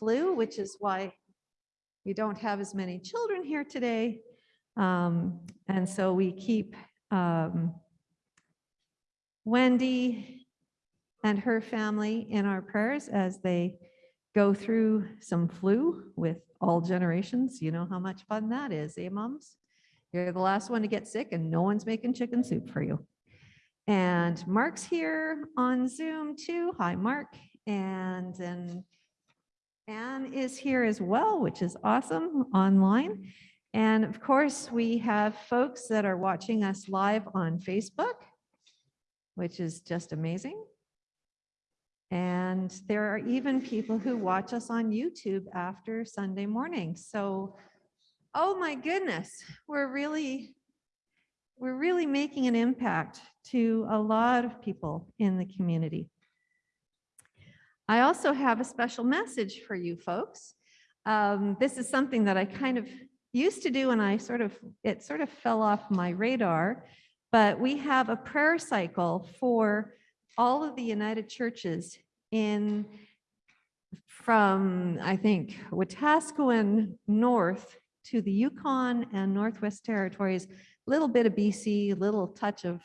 flu, which is why we don't have as many children here today. Um, and so we keep um, Wendy and her family in our prayers as they go through some flu with all generations. You know how much fun that is, eh, moms? You're the last one to get sick and no one's making chicken soup for you. And Mark's here on Zoom too. Hi, Mark. And then Anne is here as well, which is awesome online. And of course, we have folks that are watching us live on Facebook, which is just amazing. And there are even people who watch us on YouTube after Sunday morning. So, oh my goodness, we're really, we're really making an impact to a lot of people in the community. I also have a special message for you folks. Um, this is something that I kind of used to do and I sort of, it sort of fell off my radar, but we have a prayer cycle for all of the United Churches in from, I think, Wetaskiwin north to the Yukon and Northwest Territories, a little bit of BC, little touch of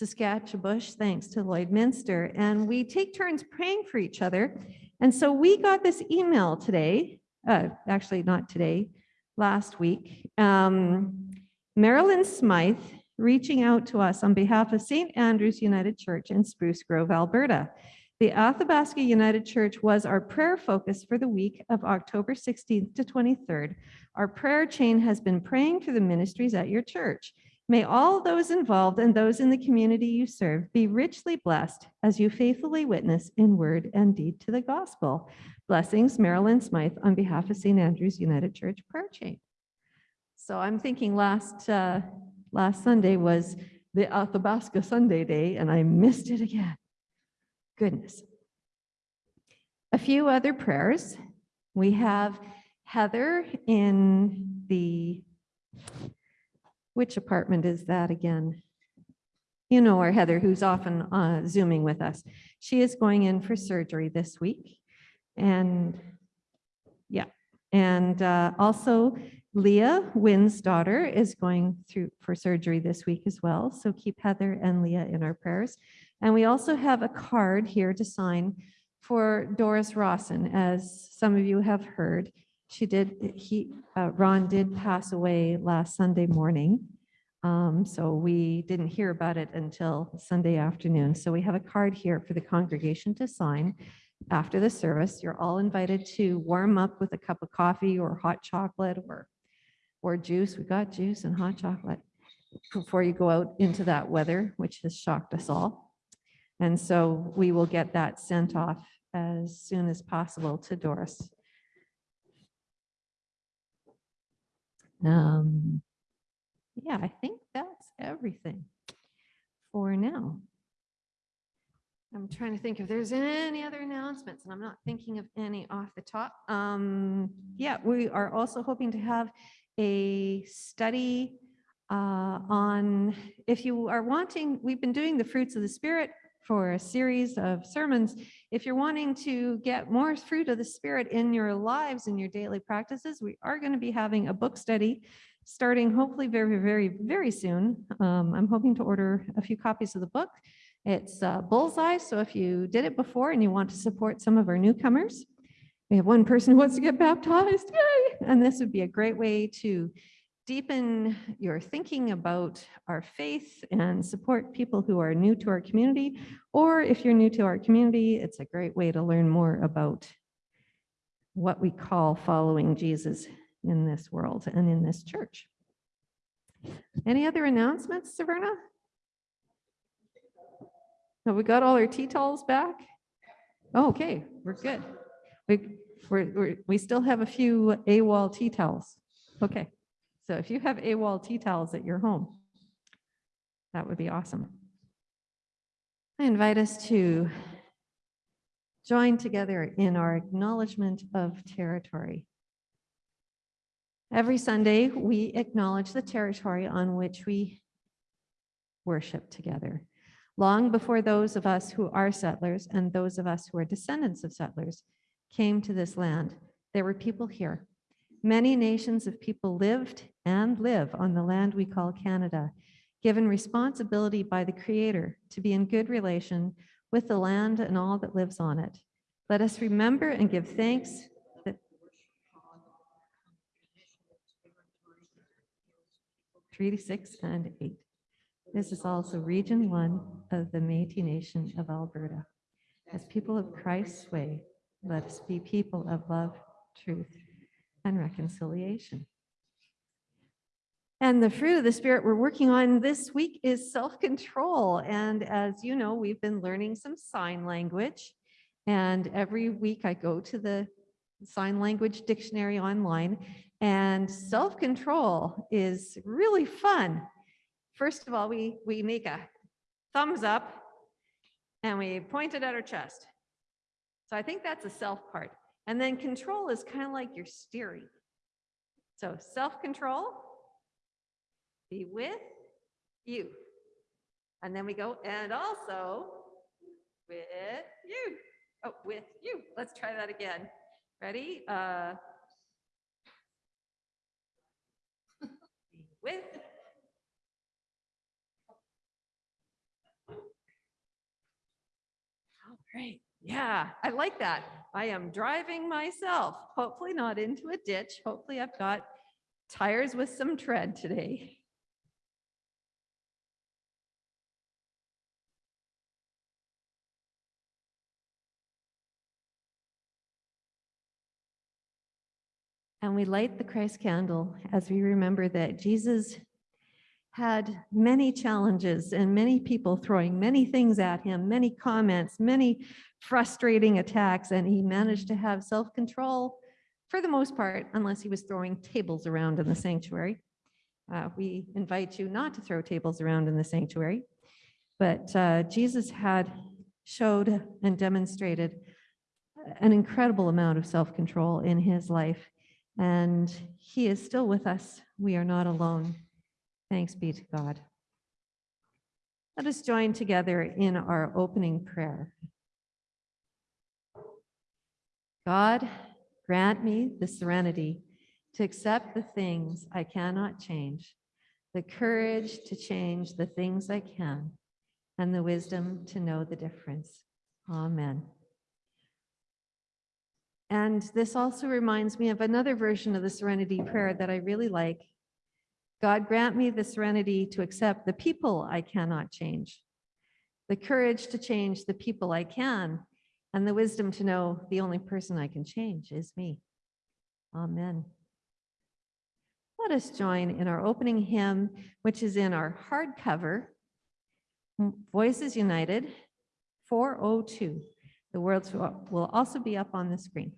Saskatchebush, thanks to Lloydminster. And we take turns praying for each other. And so we got this email today, uh, actually not today, last week. Um, Marilyn Smythe reaching out to us on behalf of St. Andrew's United Church in Spruce Grove, Alberta. The Athabasca United Church was our prayer focus for the week of October 16th to 23rd. Our prayer chain has been praying for the ministries at your church. May all those involved and those in the community you serve be richly blessed as you faithfully witness in word and deed to the gospel. Blessings, Marilyn Smythe, on behalf of St. Andrew's United Church Prayer Chain. So I'm thinking last uh, last Sunday was the Athabasca Sunday day, and I missed it again. Goodness. A few other prayers. We have Heather in the, which apartment is that again? You know our Heather, who's often uh, Zooming with us. She is going in for surgery this week. And yeah, and uh, also Leah, Wynn's daughter, is going through for surgery this week as well. So keep Heather and Leah in our prayers. And we also have a card here to sign for Doris Rawson. As some of you have heard, she did, he, uh, Ron did pass away last Sunday morning. Um, so we didn't hear about it until Sunday afternoon. So we have a card here for the congregation to sign after the service. You're all invited to warm up with a cup of coffee or hot chocolate or, or juice. We got juice and hot chocolate before you go out into that weather, which has shocked us all. And so we will get that sent off as soon as possible to Doris. Um, yeah, I think that's everything for now. I'm trying to think if there's any other announcements and I'm not thinking of any off the top. Um, yeah, we are also hoping to have a study uh, on if you are wanting, we've been doing the fruits of the spirit for a series of sermons. If you're wanting to get more fruit of the Spirit in your lives and your daily practices, we are going to be having a book study starting hopefully very, very, very soon. Um, I'm hoping to order a few copies of the book. It's uh, Bullseye, so if you did it before and you want to support some of our newcomers, we have one person who wants to get baptized, yay! And this would be a great way to deepen your thinking about our faith and support people who are new to our community. Or if you're new to our community, it's a great way to learn more about what we call following Jesus in this world and in this church. Any other announcements, Saverna? Have we got all our tea towels back? Oh, okay, we're good. We, we're, we still have a few AWOL tea towels. Okay. So if you have AWOL tea towels at your home, that would be awesome. I invite us to join together in our acknowledgement of territory. Every Sunday, we acknowledge the territory on which we worship together. Long before those of us who are settlers and those of us who are descendants of settlers came to this land, there were people here. Many nations of people lived and live on the land we call Canada, given responsibility by the Creator to be in good relation with the land and all that lives on it. Let us remember and give thanks that three six and eight. This is also region one of the Métis Nation of Alberta. As people of Christ's way, let us be people of love, truth, and reconciliation. And the fruit of the Spirit we're working on this week is self-control. And as you know, we've been learning some sign language. And every week I go to the sign language dictionary online and self-control is really fun. First of all, we, we make a thumbs up and we point it at our chest. So I think that's a self part. And then control is kind of like your steering. So self-control, be with you. And then we go, and also with you. Oh, with you. Let's try that again. Ready? Uh, be with Great. Yeah, I like that. I am driving myself, hopefully not into a ditch. Hopefully I've got tires with some tread today. And we light the Christ candle as we remember that Jesus had many challenges and many people throwing many things at him, many comments, many frustrating attacks, and he managed to have self-control for the most part, unless he was throwing tables around in the sanctuary. Uh, we invite you not to throw tables around in the sanctuary, but uh, Jesus had showed and demonstrated an incredible amount of self-control in his life, and he is still with us. We are not alone. Thanks be to God. Let us join together in our opening prayer. God, grant me the serenity to accept the things I cannot change, the courage to change the things I can, and the wisdom to know the difference. Amen. And this also reminds me of another version of the serenity prayer that I really like. God grant me the serenity to accept the people I cannot change, the courage to change the people I can, and the wisdom to know the only person I can change is me. Amen. Let us join in our opening hymn, which is in our hardcover, Voices United 402. The words will also be up on the screen.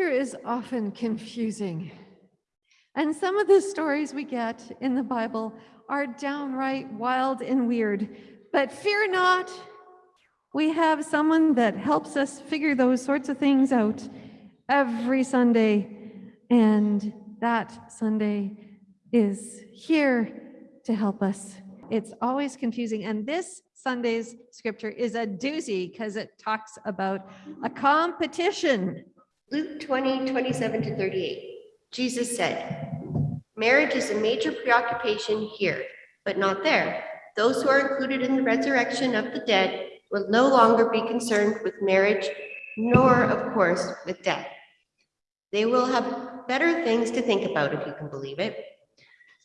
Scripture is often confusing. And some of the stories we get in the Bible are downright wild and weird. But fear not, we have someone that helps us figure those sorts of things out every Sunday. And that Sunday is here to help us. It's always confusing. And this Sunday's scripture is a doozy because it talks about a competition. Luke 20, 27 to 38. Jesus said, Marriage is a major preoccupation here, but not there. Those who are included in the resurrection of the dead will no longer be concerned with marriage, nor, of course, with death. They will have better things to think about, if you can believe it.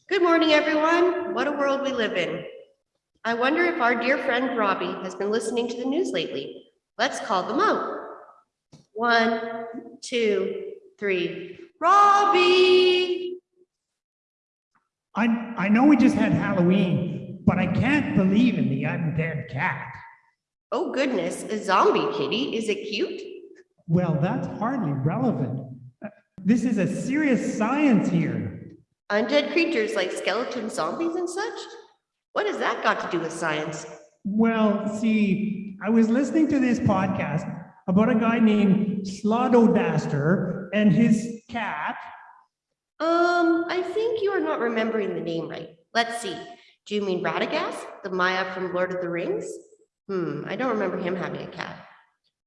Good morning, everyone. What a world we live in. I wonder if our dear friend Robbie has been listening to the news lately. Let's call them out. One, two, three. Robbie! I, I know we just had Halloween, but I can't believe in the undead cat. Oh goodness, a zombie kitty. Is it cute? Well, that's hardly relevant. Uh, This is a serious science here. Undead creatures like skeleton zombies and such? What has that got to do with science? Well, see, I was listening to this podcast about a guy named Slododaster and his cat. Um, I think you are not remembering the name right. Let's see. Do you mean Radagast, the Maia from Lord of the Rings? Hmm, I don't remember him having a cat.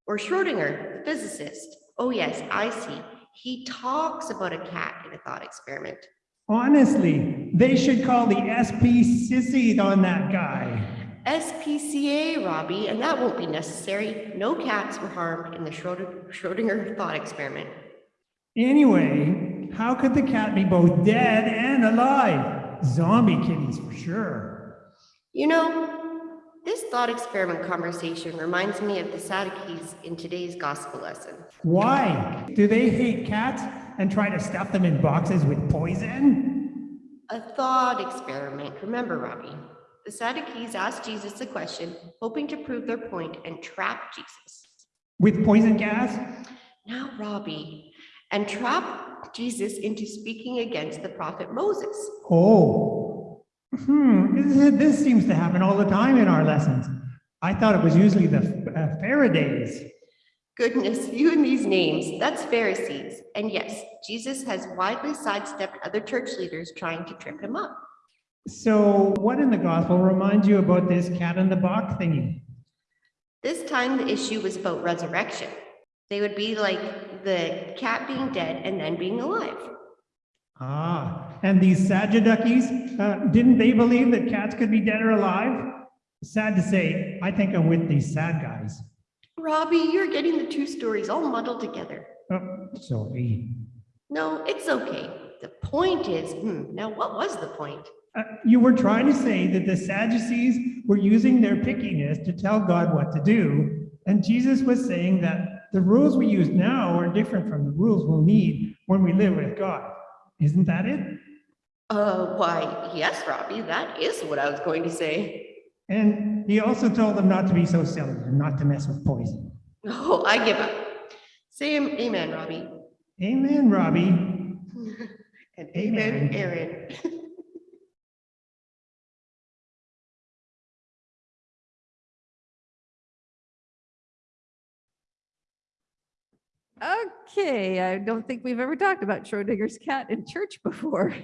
Or Schrodinger, the physicist. Oh yes, I see. He talks about a cat in a thought experiment. Honestly, they should call the SP sissy on that guy. SPCA, Robbie, and that won't be necessary. No cats were harmed in the Schrödinger thought experiment. Anyway, how could the cat be both dead and alive? Zombie kitties for sure. You know, this thought experiment conversation reminds me of the Sadducees in today's gospel lesson. Why? Do they hate cats and try to stuff them in boxes with poison? A thought experiment. Remember, Robbie, the Sadducees asked Jesus a question, hoping to prove their point and trap Jesus. With poison gas? Now, Robbie, and trap Jesus into speaking against the prophet Moses. Oh. Hmm, this, this seems to happen all the time in our lessons. I thought it was usually the uh, Faradays. Goodness, you and these names, that's Pharisees. And yes, Jesus has widely sidestepped other church leaders trying to trip him up. So what in the gospel reminds you about this cat in the box thingy? This time the issue was about resurrection. They would be like the cat being dead and then being alive. Ah, and these Sadducees, uh, didn't they believe that cats could be dead or alive? Sad to say, I think I'm with these sad guys. Robbie, you're getting the two stories all muddled together. Oh, sorry. No, it's okay. The point is, hmm, now what was the point? Uh, you were trying to say that the Sadducees were using their pickiness to tell God what to do, and Jesus was saying that the rules we use now are different from the rules we'll need when we live with God. Isn't that it? Uh, why, yes, Robbie, that is what I was going to say. And he also told them not to be so silly and not to mess with poison. Oh, I give up. Say amen, Robbie. Amen, Robbie. And amen, Amen. Aaron. Okay, I don't think we've ever talked about Schrodinger's cat in church before.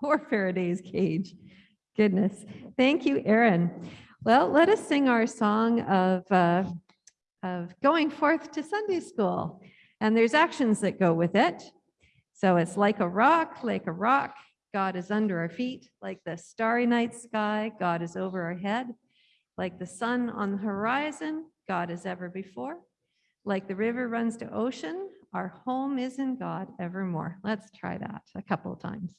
Or Faraday's cage. Goodness. Thank you, Aaron. Well, let us sing our song of, uh, of going forth to Sunday school. And there's actions that go with it. So it's like a rock, like a rock, God is under our feet, like the starry night sky, God is over our head, like the sun on the horizon, God is ever before. Like the river runs to ocean, our home is in God evermore. Let's try that a couple of times.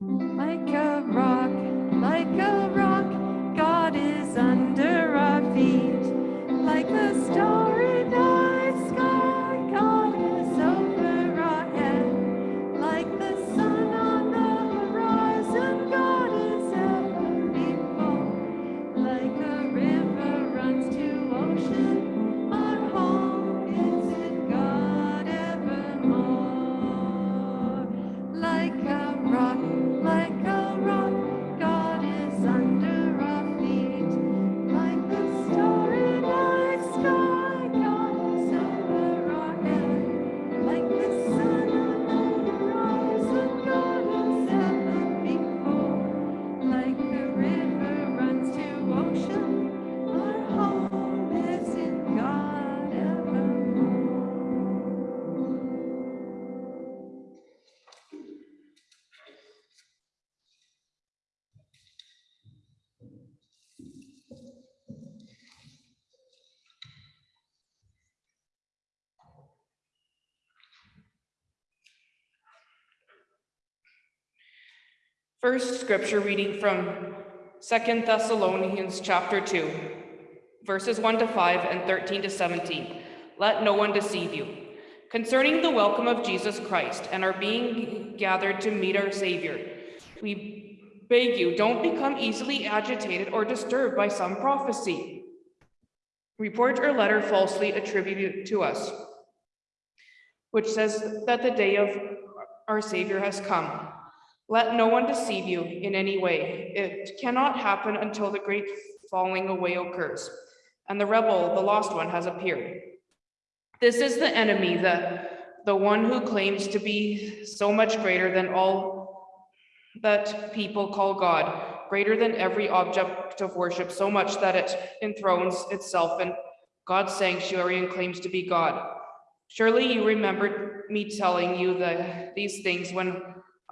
Like a rock, like a rock, God is under our feet. Like the starry First scripture reading from Second Thessalonians chapter 2, verses 1 to 5 and 13 to 17. Let no one deceive you. Concerning the welcome of Jesus Christ and our being gathered to meet our Savior, we beg you, don't become easily agitated or disturbed by some prophecy, report or letter falsely attributed to us, which says that the day of our Savior has come. Let no one deceive you in any way. It cannot happen until the great falling away occurs, and the rebel, the lost one, has appeared. This is the enemy, the, the one who claims to be so much greater than all that people call God, greater than every object of worship, so much that it enthrones itself in God's sanctuary and claims to be God. Surely you remembered me telling you the, these things when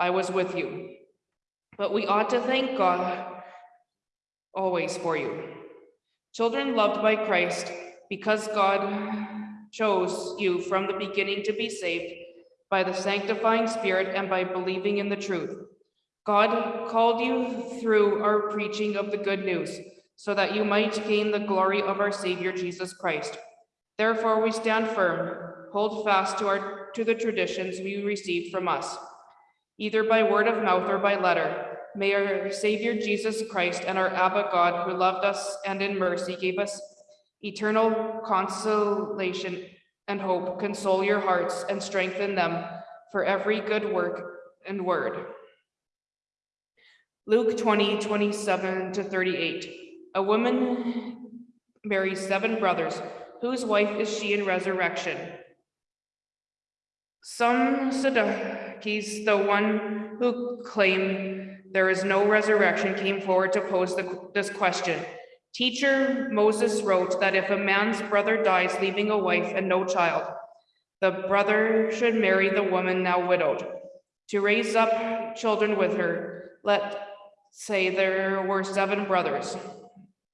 I was with you. But we ought to thank God always for you. Children loved by Christ, because God chose you from the beginning to be saved by the sanctifying spirit and by believing in the truth. God called you through our preaching of the good news so that you might gain the glory of our Savior Jesus Christ. Therefore, we stand firm, hold fast to our to the traditions we received from us, either by word of mouth or by letter. May our Savior Jesus Christ and our Abba God, who loved us and in mercy gave us eternal consolation and hope, console your hearts and strengthen them for every good work and word. Luke 20, 27 to 38. A woman marries seven brothers. Whose wife is she in resurrection? Some Sadducees, the one who claimed there is no resurrection, came forward to pose the- this question. Teacher, Moses wrote that if a man's brother dies leaving a wife and no child, the brother should marry the woman now widowed to raise up children with her. Let's say there were seven brothers.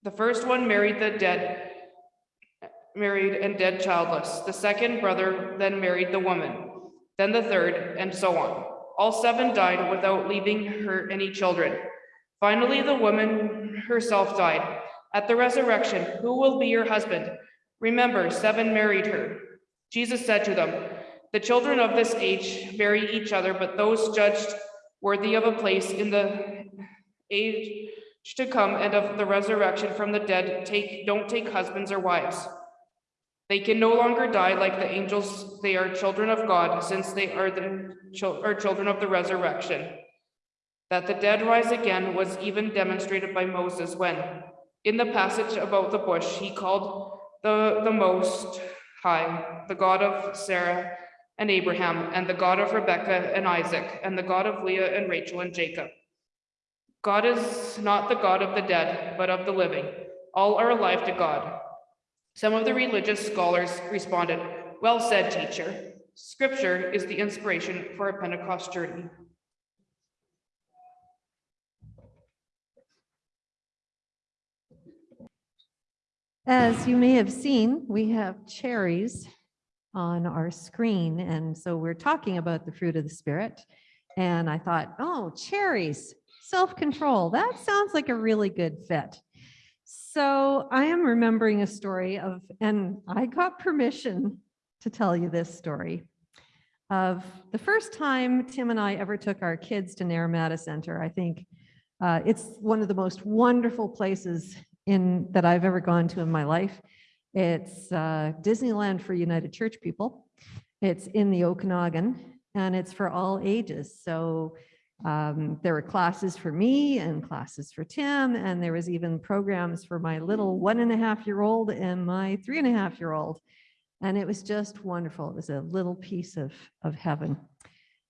The first one married the dead, married and dead childless. The second brother then married the woman, then the third, and so on. All seven died without leaving her any children. Finally, the woman herself died. At the resurrection, who will be your husband? Remember, seven married her. Jesus said to them, The children of this age marry each other, but those judged worthy of a place in the age to come and of the resurrection from the dead take don't take husbands or wives. They can no longer die like the angels. They are children of God, since they are the are children of the resurrection. That the dead rise again was even demonstrated by Moses when, in the passage about the bush, he called the, the Most High, the God of Sarah and Abraham, and the God of Rebekah and Isaac, and the God of Leah and Rachel and Jacob. God is not the God of the dead, but of the living. All are alive to God. Some of the religious scholars responded, Well said, teacher. Scripture is the inspiration for a Pentecost journey. As you may have seen, we have cherries on our screen. And so we're talking about the fruit of the spirit. And I thought, oh, cherries, self-control. That sounds like a really good fit. So I am remembering a story of, and I got permission to tell you this story of the first time Tim and I ever took our kids to Naramata Center. I think uh, it's one of the most wonderful places in that I've ever gone to in my life. It's uh, Disneyland for United Church people. It's in the Okanagan and it's for all ages. So um, there were classes for me and classes for Tim, and there was even programs for my little one and a half year old and my three and a half year old. And it was just wonderful. It was a little piece of, of heaven.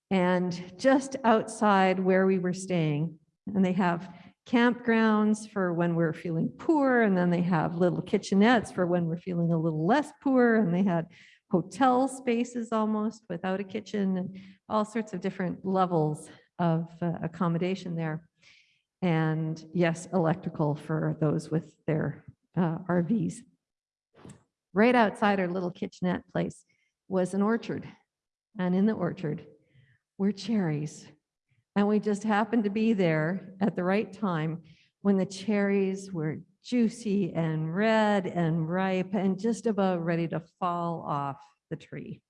And just outside where we were staying, and they have campgrounds for when we're feeling poor, and then they have little kitchenettes for when we're feeling a little less poor, and they had hotel spaces almost without a kitchen, and all sorts of different levels of uh, accommodation there. And yes, electrical for those with their uh, RVs. Right outside our little kitchenette place was an orchard. And in the orchard were cherries And we just happened to be there at the right time when the cherries were juicy and red and ripe and just about ready to fall off the tree.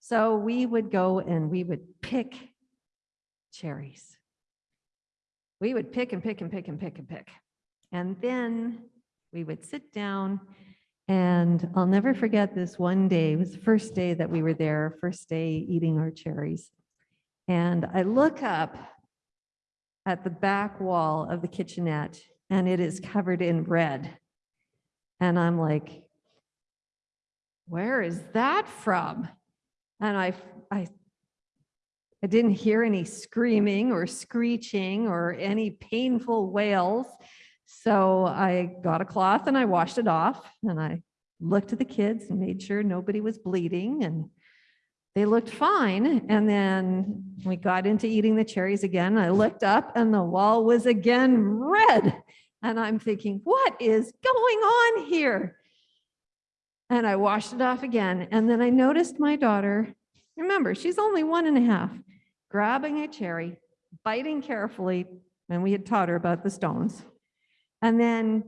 So we would go and we would pick cherries. We would pick and pick and pick and pick and pick. And then we would sit down and I'll never forget this one day. It was the first day that we were there, first day eating our cherries. And I look up at the back wall of the kitchenette and it is covered in red. And I'm like, where is that from? And I, I, I didn't hear any screaming or screeching or any painful wails. So I got a cloth and I washed it off and I looked at the kids and made sure nobody was bleeding and they looked fine. And then we got into eating the cherries again. I looked up and the wall was again red. And I'm thinking, what is going on here? And I washed it off again. And then I noticed my daughter, remember, she's only one and a half, grabbing a cherry, biting carefully, and we had taught her about the stones, and then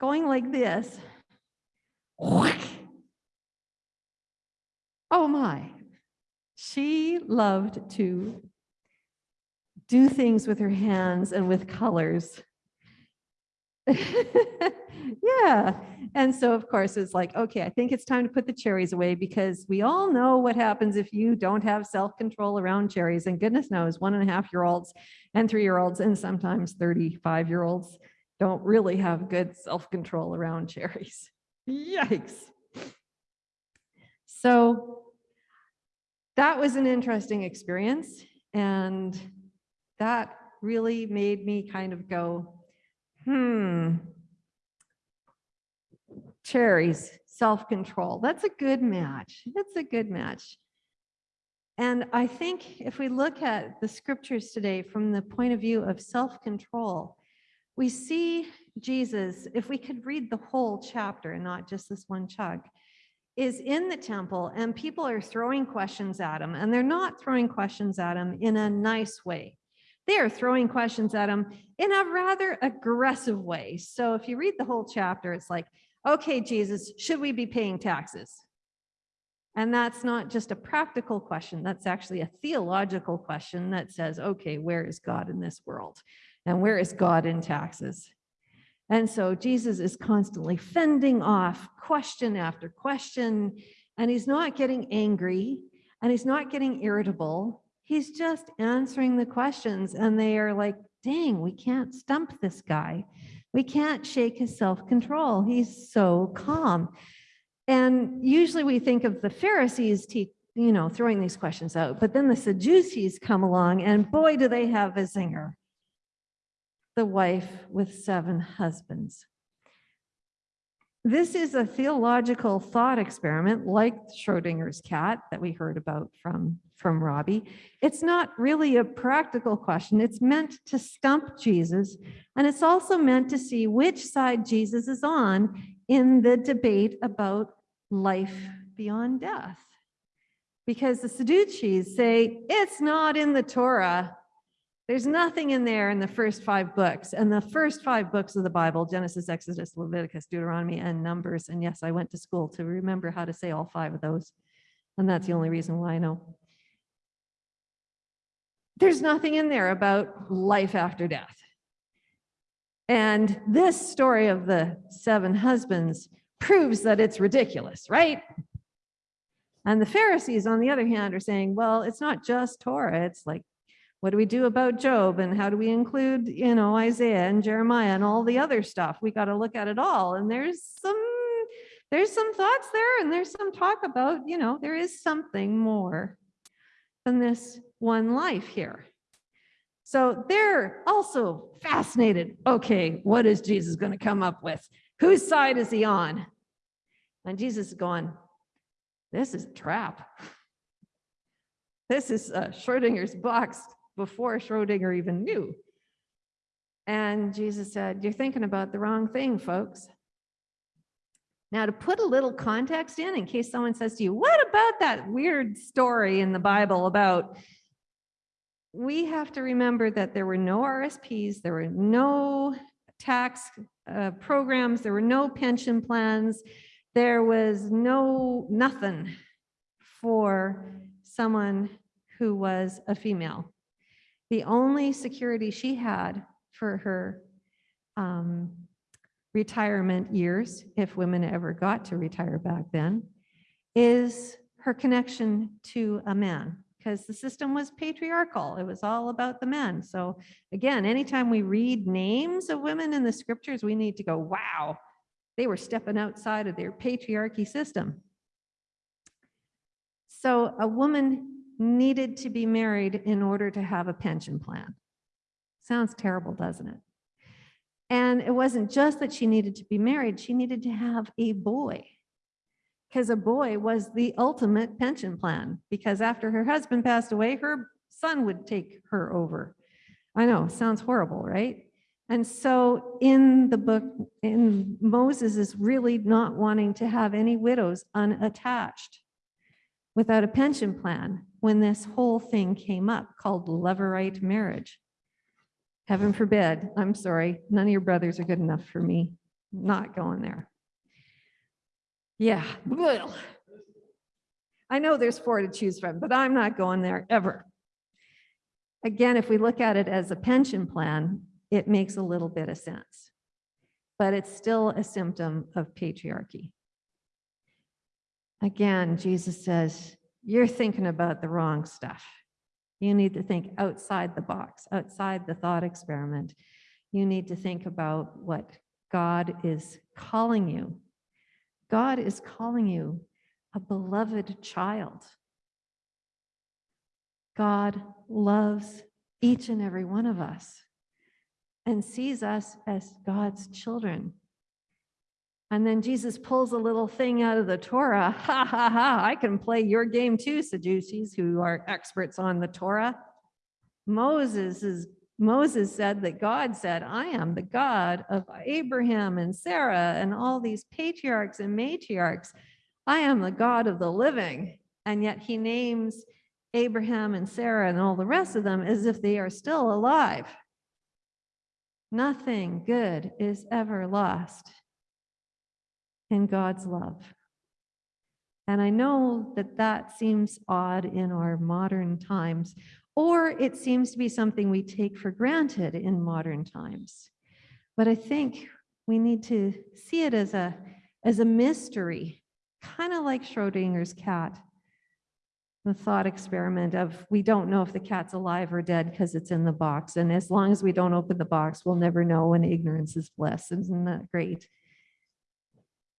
going like this. Oh my. She loved to do things with her hands and with colors. yeah. And so, of course, it's like, okay, I think it's time to put the cherries away because we all know what happens if you don't have self control around cherries. And goodness knows, one and a half year olds and three year olds, and sometimes 35 year olds don't really have good self control around cherries. Yikes. So, that was an interesting experience. And that really made me kind of go, hmm, cherries, self-control. That's a good match. That's a good match. And I think if we look at the scriptures today from the point of view of self-control, we see Jesus, if we could read the whole chapter and not just this one chunk, is in the temple and people are throwing questions at him and they're not throwing questions at him in a nice way. They are throwing questions at him in a rather aggressive way. So if you read the whole chapter, it's like, okay, Jesus, should we be paying taxes? And that's not just a practical question. That's actually a theological question that says, okay, where is God in this world? And where is God in taxes? And so Jesus is constantly fending off question after question, and he's not getting angry and he's not getting irritable. He's just answering the questions, and they are like, dang, we can't stump this guy. We can't shake his self control. He's so calm. And usually we think of the Pharisees, you know, throwing these questions out, but then the Sadducees come along, and boy, do they have a zinger the wife with seven husbands. This is a theological thought experiment like Schrodinger's cat that we heard about from, from Robbie. It's not really a practical question. It's meant to stump Jesus, and it's also meant to see which side Jesus is on in the debate about life beyond death. Because the Sadducees say, it's not in the Torah, there's nothing in there in the first five books. And the first five books of the Bible, Genesis, Exodus, Leviticus, Deuteronomy, and Numbers. And yes, I went to school to remember how to say all five of those. And that's the only reason why I know. There's nothing in there about life after death. And this story of the seven husbands proves that it's ridiculous, right? And the Pharisees, on the other hand, are saying, well, it's not just Torah, it's like what do we do about Job and how do we include, you know, Isaiah and Jeremiah and all the other stuff? We got to look at it all. And there's some there's some thoughts there and there's some talk about, you know, there is something more than this one life here. So they're also fascinated. Okay, what is Jesus going to come up with? Whose side is he on? And Jesus is going, this is a trap. This is uh, Schrodinger's box before Schrodinger even knew. And Jesus said, You're thinking about the wrong thing, folks. Now, to put a little context in, in case someone says to you, What about that weird story in the Bible about we have to remember that there were no RSPs, there were no tax uh, programs, there were no pension plans, there was no, nothing for someone who was a female. The only security she had for her um, retirement years, if women ever got to retire back then, is her connection to a man because the system was patriarchal. It was all about the men. So again, anytime we read names of women in the scriptures, we need to go, wow, they were stepping outside of their patriarchy system. So a woman needed to be married in order to have a pension plan. Sounds terrible, doesn't it? And it wasn't just that she needed to be married, she needed to have a boy. Because a boy was the ultimate pension plan, because after her husband passed away, her son would take her over. I know, sounds horrible, right? And so in the book, in Moses is really not wanting to have any widows unattached without a pension plan when this whole thing came up called levirate marriage. Heaven forbid, I'm sorry, none of your brothers are good enough for me. Not going there. Yeah. I know there's four to choose from, but I'm not going there ever. Again, if we look at it as a pension plan, it makes a little bit of sense. But it's still a symptom of patriarchy. Again, Jesus says, you're thinking about the wrong stuff. You need to think outside the box, outside the thought experiment. You need to think about what God is calling you. God is calling you a beloved child. God loves each and every one of us and sees us as God's children. And then Jesus pulls a little thing out of the Torah. Ha ha ha, I can play your game too, Sadducees, who are experts on the Torah. Moses is Moses said that God said, I am the God of Abraham and Sarah and all these patriarchs and matriarchs. I am the God of the living. And yet he names Abraham and Sarah and all the rest of them as if they are still alive. Nothing good is ever lost in God's love. And I know that that seems odd in our modern times, or it seems to be something we take for granted in modern times. But I think we need to see it as a, as a mystery, kind of like Schrodinger's cat. The thought experiment of we don't know if the cat's alive or dead because it's in the box. And as long as we don't open the box, we'll never know when ignorance is bliss. Isn't that great?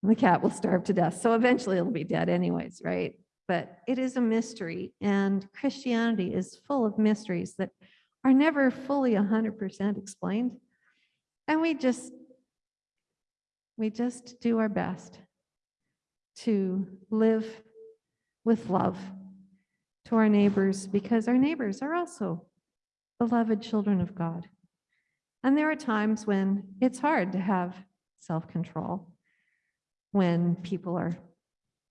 The cat will starve to death. So eventually it'll be dead anyways, right? But it is a mystery and Christianity is full of mysteries that are never fully 100% explained. And we just, we just do our best to live with love to our neighbors because our neighbors are also beloved children of God. And there are times when it's hard to have self-control when people are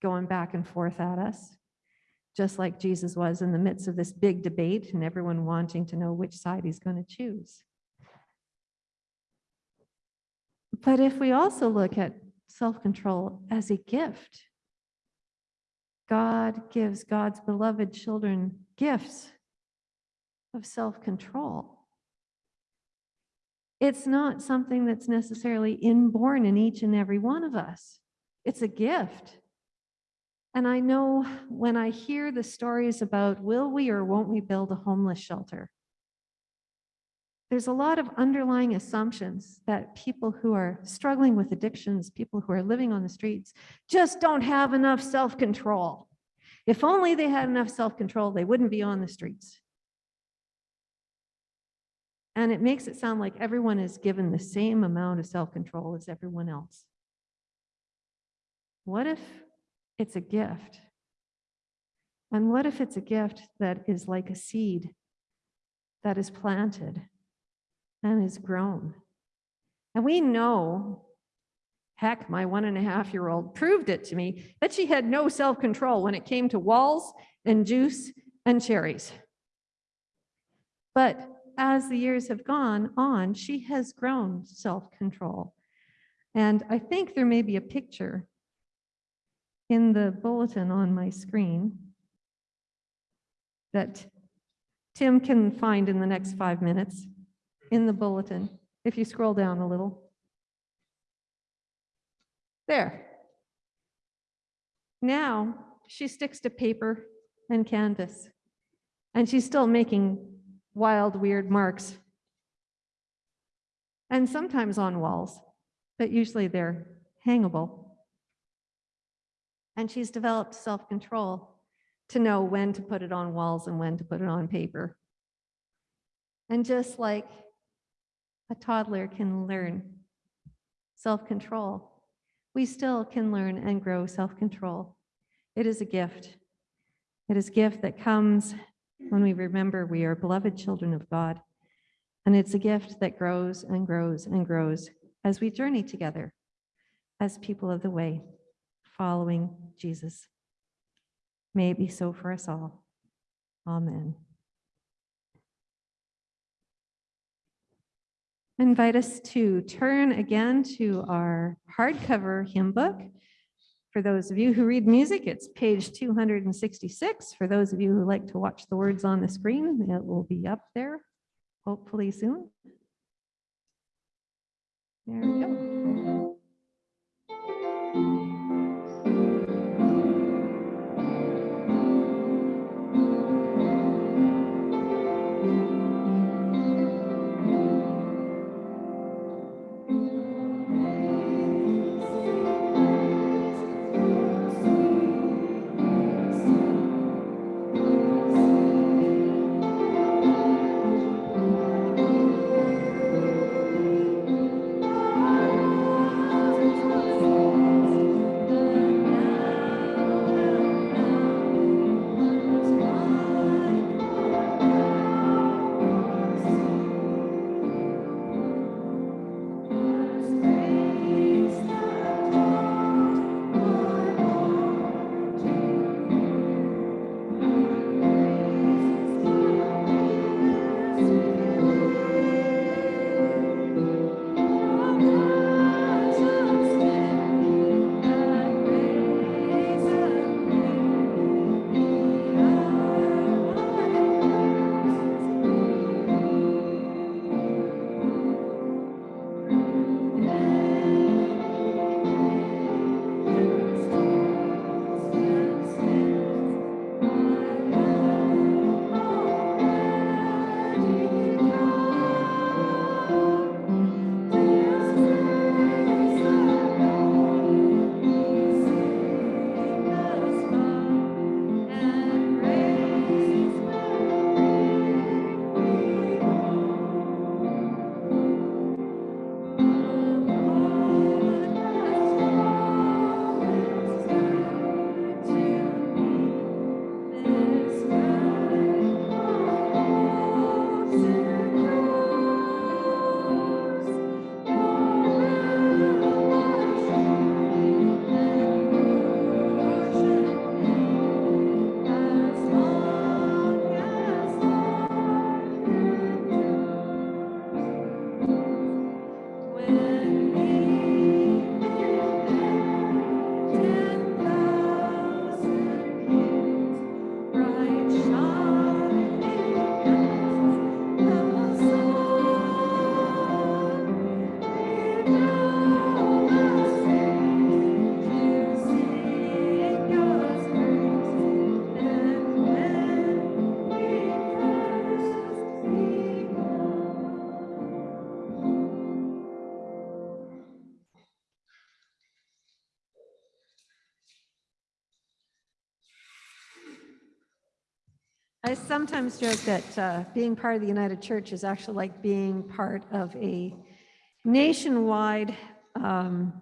going back and forth at us, just like Jesus was in the midst of this big debate and everyone wanting to know which side he's going to choose. But if we also look at self-control as a gift, God gives God's beloved children gifts of self-control. It's not something that's necessarily inborn in each and every one of us. It's a gift. And I know when I hear the stories about will we or won't we build a homeless shelter, there's a lot of underlying assumptions that people who are struggling with addictions, people who are living on the streets, just don't have enough self-control. If only they had enough self-control, they wouldn't be on the streets. And it makes it sound like everyone is given the same amount of self-control as everyone else. What if it's a gift? And what if it's a gift that is like a seed that is planted and is grown? And we know, heck, my one and a half year old proved it to me, that she had no self-control when it came to walls and juice and cherries. But as the years have gone on, she has grown self-control. And I think there may be a picture in the bulletin on my screen that Tim can find in the next five minutes in the bulletin, if you scroll down a little. There. Now, she sticks to paper and canvas, and she's still making wild, weird marks. And sometimes on walls, but usually they're hangable. And she's developed self-control to know when to put it on walls and when to put it on paper. And just like a toddler can learn self-control, we still can learn and grow self-control. It is a gift. It is a gift that comes when we remember we are beloved children of God. And it's a gift that grows and grows and grows as we journey together as people of the way, following Jesus. May it be so for us all. Amen. I Invite us to turn again to our hardcover hymn book. For those of you who read music, it's page 266. For those of you who like to watch the words on the screen, it will be up there hopefully soon. There we go. I sometimes joke that uh, being part of the United Church is actually like being part of a nationwide, um,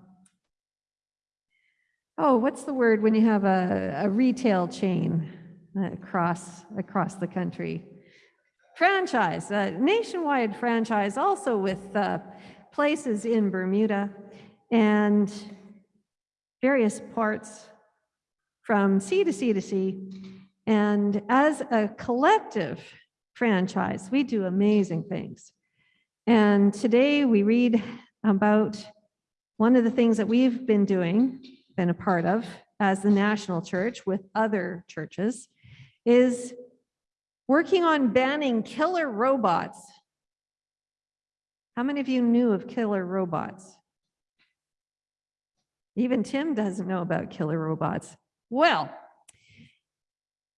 oh, what's the word when you have a, a retail chain across, across the country? Franchise, a nationwide franchise, also with uh, places in Bermuda and various parts from sea to sea to sea. And as a collective franchise. We do amazing things. And today we read about one of the things that we've been doing, been a part of as the national church with other churches, is working on banning killer robots. How many of you knew of killer robots? Even Tim doesn't know about killer robots. Well,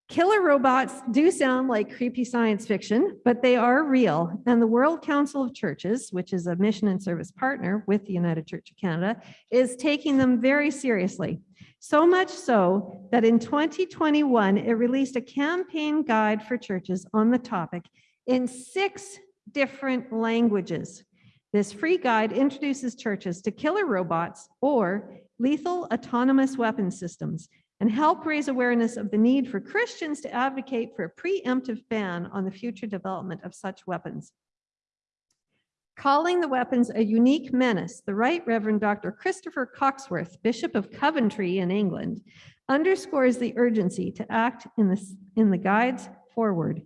killer robots do sound like creepy science fiction, but they are real. And the World Council of Churches, which is a mission and service partner with the United Church of Canada, is taking them very seriously. So much so that in 2021, it released a campaign guide for churches on the topic in six different languages. This free guide introduces churches to killer robots or lethal autonomous weapon systems and help raise awareness of the need for Christians to advocate for a preemptive ban on the future development of such weapons. Calling the weapons a unique menace, the Right Reverend Dr. Christopher Cocksworth, Bishop of Coventry in England, underscores the urgency to act in, this, in the guides forward.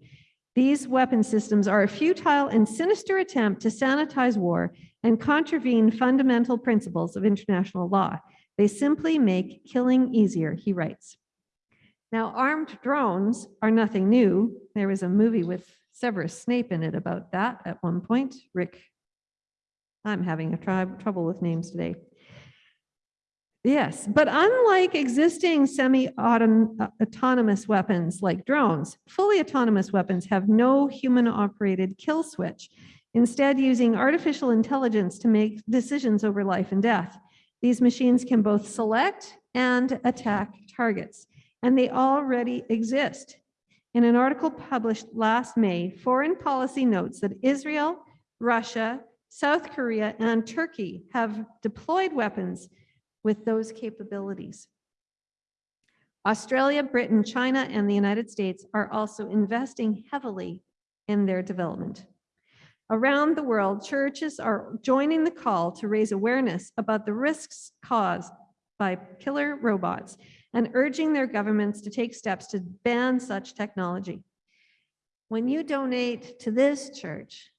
These weapon systems are a futile and sinister attempt to sanitize war and contravene fundamental principles of international law. They simply make killing easier, he writes. Now, armed drones are nothing new. There was a movie with Severus Snape in it about that at one point. Rick, I'm having a trouble with names today. Yes, but unlike existing semi-autonomous uh, weapons like drones, fully autonomous weapons have no human-operated kill switch, instead using artificial intelligence to make decisions over life and death. These machines can both select and attack targets, and they already exist. In an article published last May, Foreign Policy notes that Israel, Russia, South Korea, and Turkey have deployed weapons with those capabilities. Australia, Britain, China, and the United States are also investing heavily in their development. Around the world, churches are joining the call to raise awareness about the risks caused by killer robots and urging their governments to take steps to ban such technology. When you donate to this church,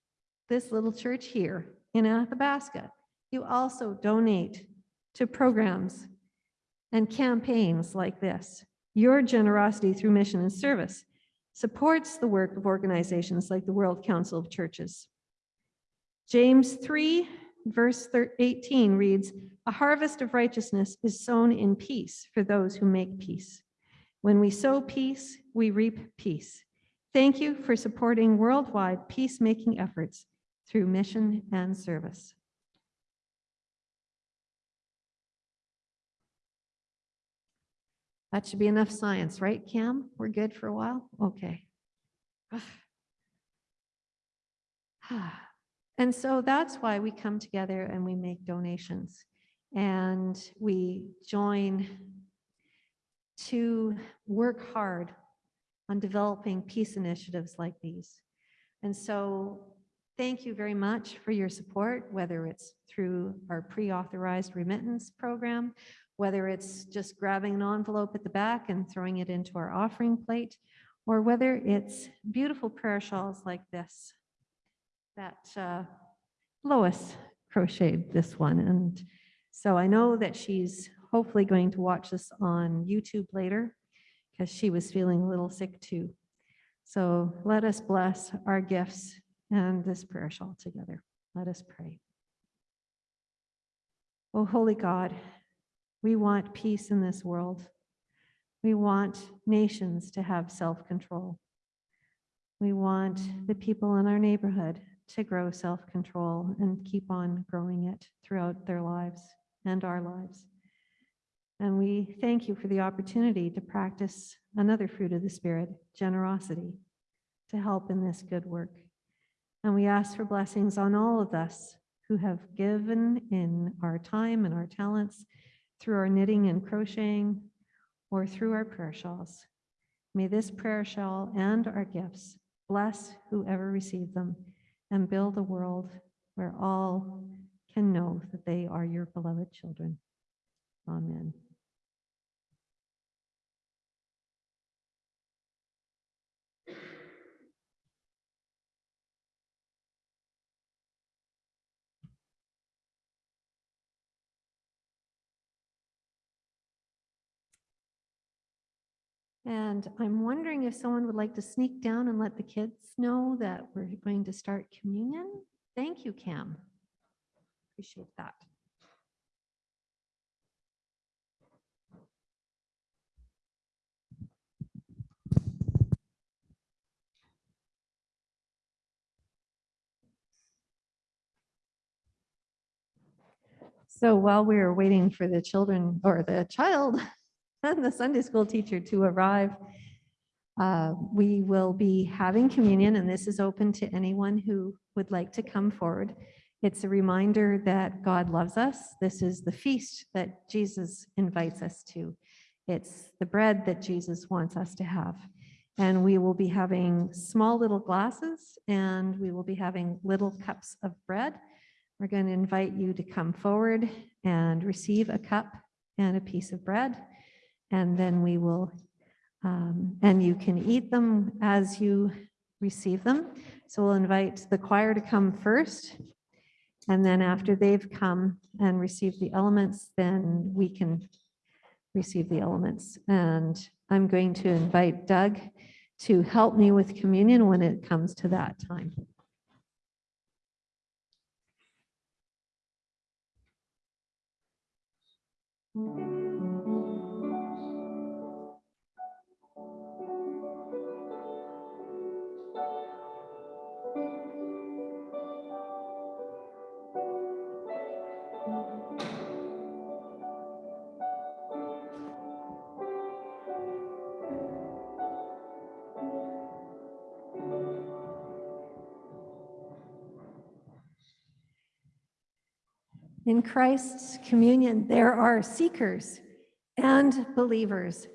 this little church here in Athabasca, you also donate to programs and campaigns like this. Your generosity through mission and service supports the work of organizations like the World Council of Churches. James 3, verse 18 reads, A harvest of righteousness is sown in peace for those who make peace. When we sow peace, we reap peace. Thank you for supporting worldwide peacemaking efforts through mission and service. That should be enough science, right, Cam? We're good for a while? Okay. And so that's why we come together and we make donations and we join to work hard on developing peace initiatives like these. And so thank you very much for your support, whether it's through our pre-authorized remittance program, whether it's just grabbing an envelope at the back and throwing it into our offering plate, or whether it's beautiful prayer shawls like this that uh, Lois crocheted this one. And so I know that she's hopefully going to watch this on YouTube later because she was feeling a little sick too. So let us bless our gifts and this prayer shawl together. Let us pray. Oh, holy God, we want peace in this world. We want nations to have self-control. We want the people in our neighborhood to grow self-control and keep on growing it throughout their lives and our lives. And we thank you for the opportunity to practice another fruit of the Spirit, generosity, to help in this good work. And we ask for blessings on all of us who have given in our time and our talents through our knitting and crocheting or through our prayer shawls. May this prayer shawl and our gifts bless whoever receive them and build a world where all can know that they are your beloved children. Amen. And I'm wondering if someone would like to sneak down and let the kids know that we're going to start communion? Thank you, Cam. Appreciate that. So while we were waiting for the children or the child and the Sunday school teacher to arrive, uh, we will be having communion and this is open to anyone who would like to come forward. It's a reminder that God loves us. This is the feast that Jesus invites us to. It's the bread that Jesus wants us to have. And we will be having small little glasses and we will be having little cups of bread. We're going to invite you to come forward and receive a cup and a piece of bread. And then we will, um, and you can eat them as you receive them. So we'll invite the choir to come first. And then after they've come and received the elements, then we can receive the elements. And I'm going to invite Doug to help me with communion when it comes to that time. In Christ's communion, there are seekers and believers.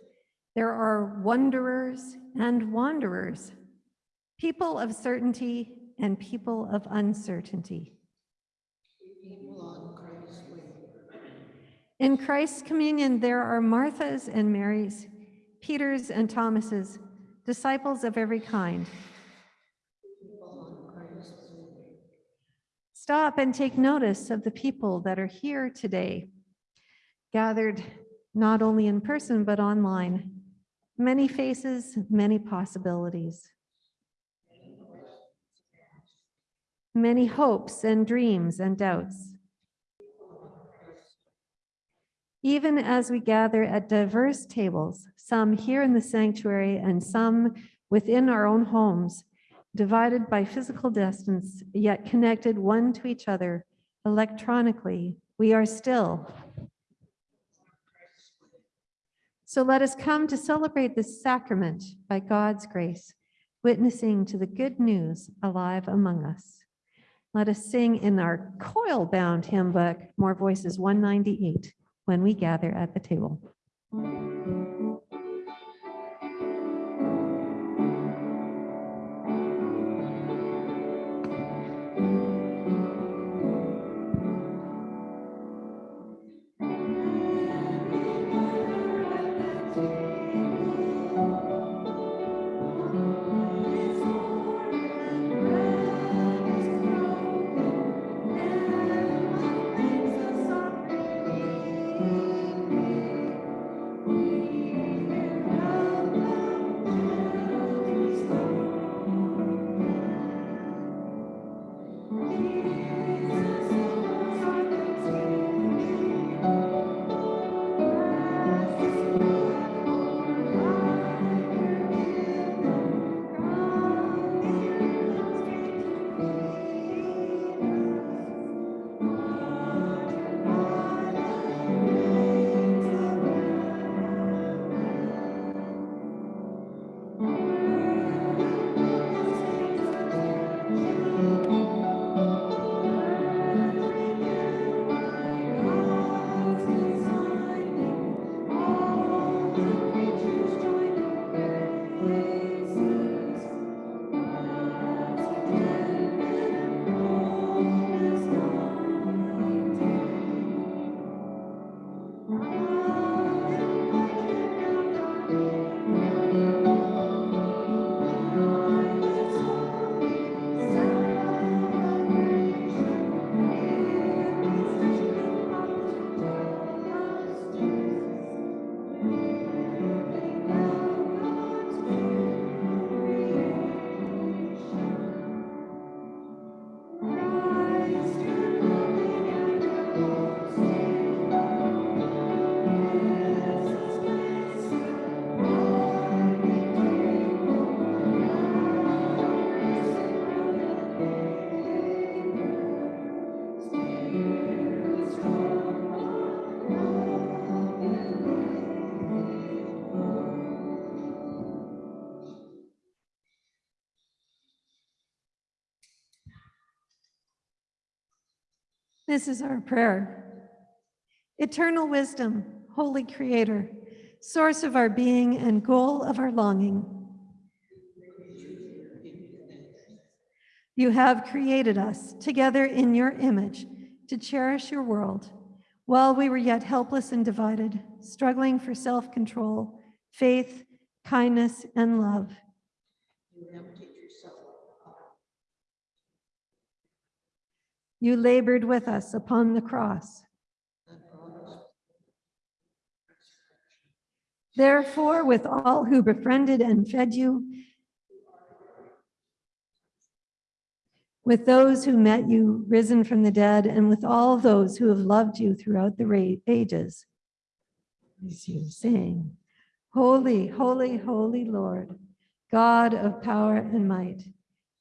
There are wanderers and wanderers, people of certainty and people of uncertainty. In Christ's communion, there are Marthas and Marys, Peters and Thomases, disciples of every kind. Stop and take notice of the people that are here today, gathered not only in person, but online. Many faces, many possibilities. Many hopes and dreams and doubts. Even as we gather at diverse tables, some here in the sanctuary and some within our own homes, divided by physical distance, yet connected one to each other electronically, we are still. So let us come to celebrate this sacrament by God's grace, witnessing to the good news alive among us. Let us sing in our coil-bound hymn book, More Voices 198, when we gather at the table. This is our prayer. Eternal wisdom, holy creator, source of our being and goal of our longing. You have created us together in your image to cherish your world while we were yet helpless and divided, struggling for self-control, faith, kindness, and love. You labored with us upon the cross. Therefore, with all who befriended and fed you, with those who met you risen from the dead, and with all those who have loved you throughout the ages, sing, Holy, holy, holy Lord, God of power and might,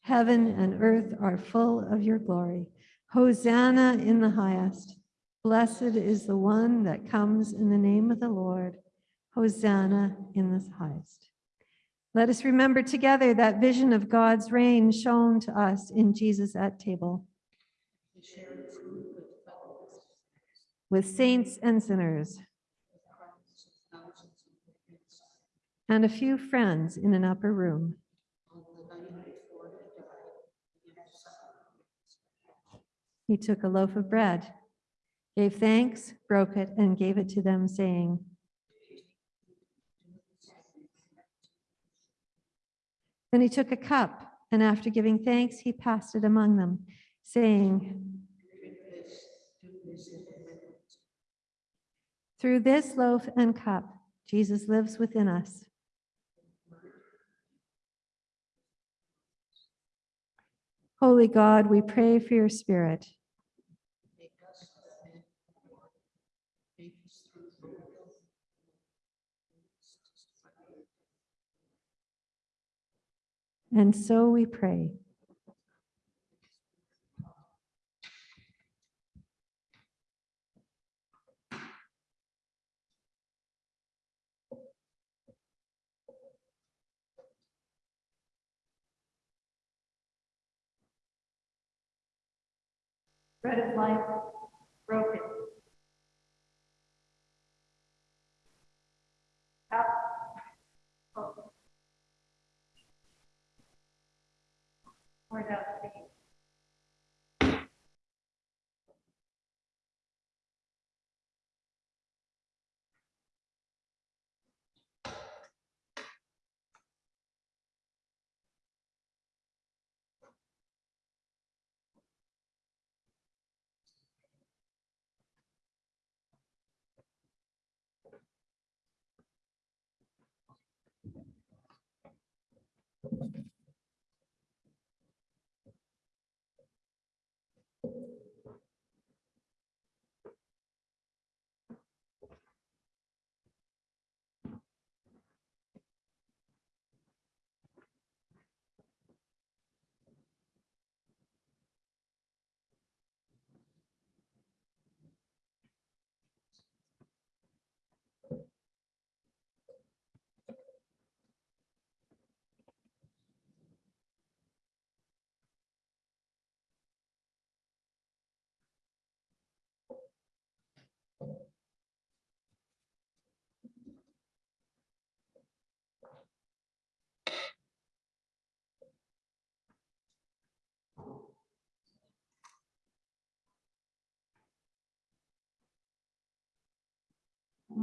heaven and earth are full of your glory. Hosanna in the highest. Blessed is the one that comes in the name of the Lord. Hosanna in the highest. Let us remember together that vision of God's reign shown to us in Jesus at table. With saints and sinners. And a few friends in an upper room. He took a loaf of bread, gave thanks, broke it, and gave it to them, saying, Then he took a cup, and after giving thanks, he passed it among them, saying, Through this loaf and cup, Jesus lives within us. Holy God, we pray for your spirit. And so we pray. Bread of life broken. For you.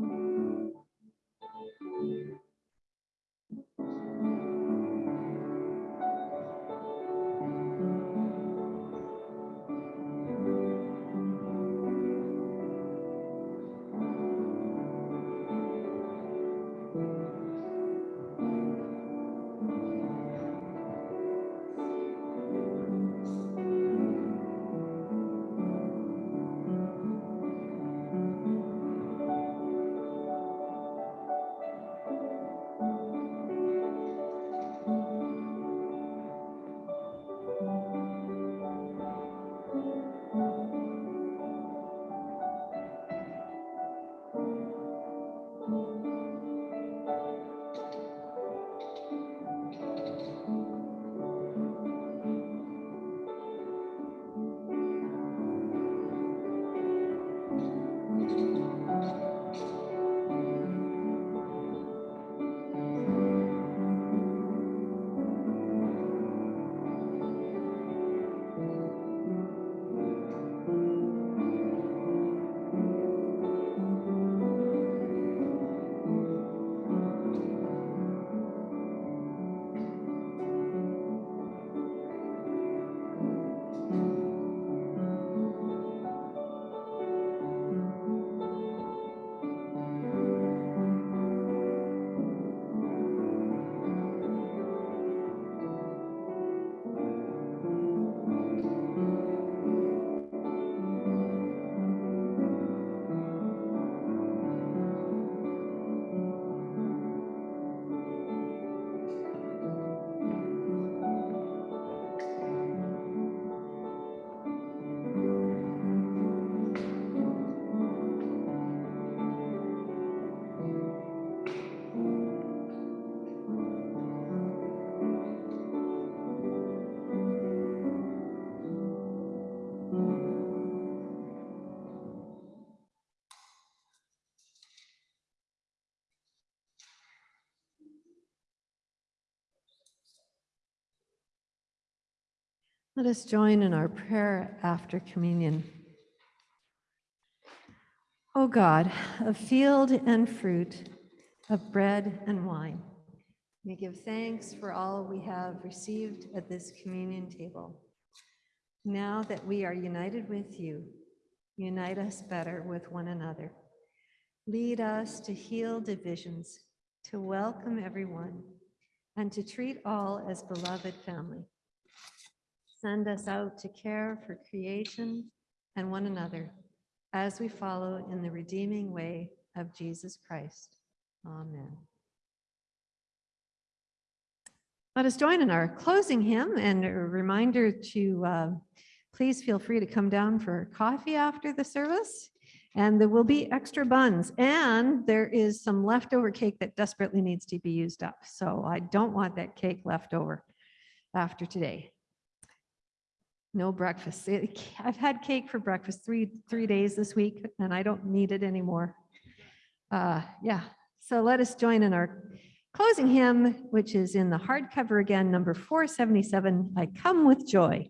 うん。Let us join in our prayer after communion. O God, of field and fruit, of bread and wine, we give thanks for all we have received at this communion table. Now that we are united with you, unite us better with one another. Lead us to heal divisions, to welcome everyone, and to treat all as beloved family. Send us out to care for creation and one another as we follow in the redeeming way of Jesus Christ. Amen. Let us join in our closing hymn and a reminder to uh, please feel free to come down for coffee after the service. And there will be extra buns and there is some leftover cake that desperately needs to be used up. So I don't want that cake left over after today. No breakfast. It- I've had cake for breakfast three, three days this week and I don't need it anymore. Uh, yeah, so let us join in our closing hymn, which is in the hardcover again, number 477, I Come With Joy.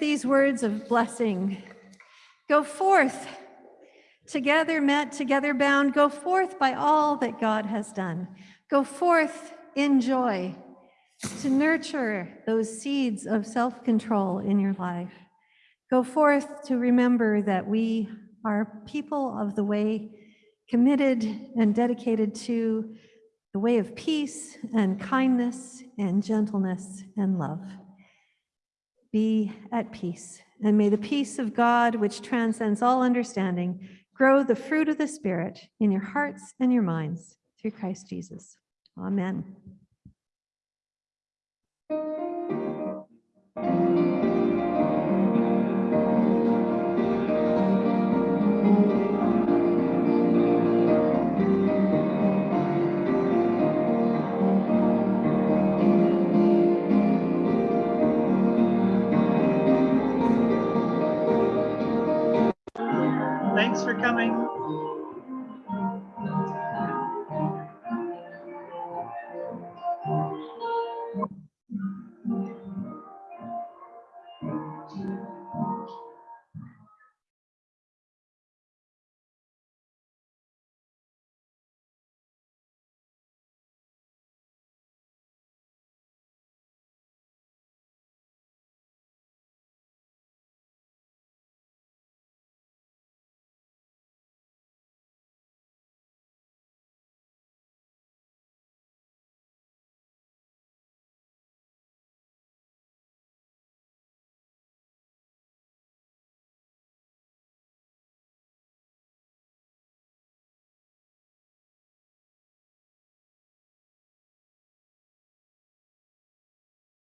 These words of blessing. Go forth, together met, together bound. Go forth by all that God has done. Go forth in joy to nurture those seeds of self-control in your life. Go forth to remember that we are people of the way, committed and dedicated to the way of peace and kindness and gentleness and love be at peace. And may the peace of God, which transcends all understanding, grow the fruit of the Spirit in your hearts and your minds through Christ Jesus. Amen. Thanks for coming.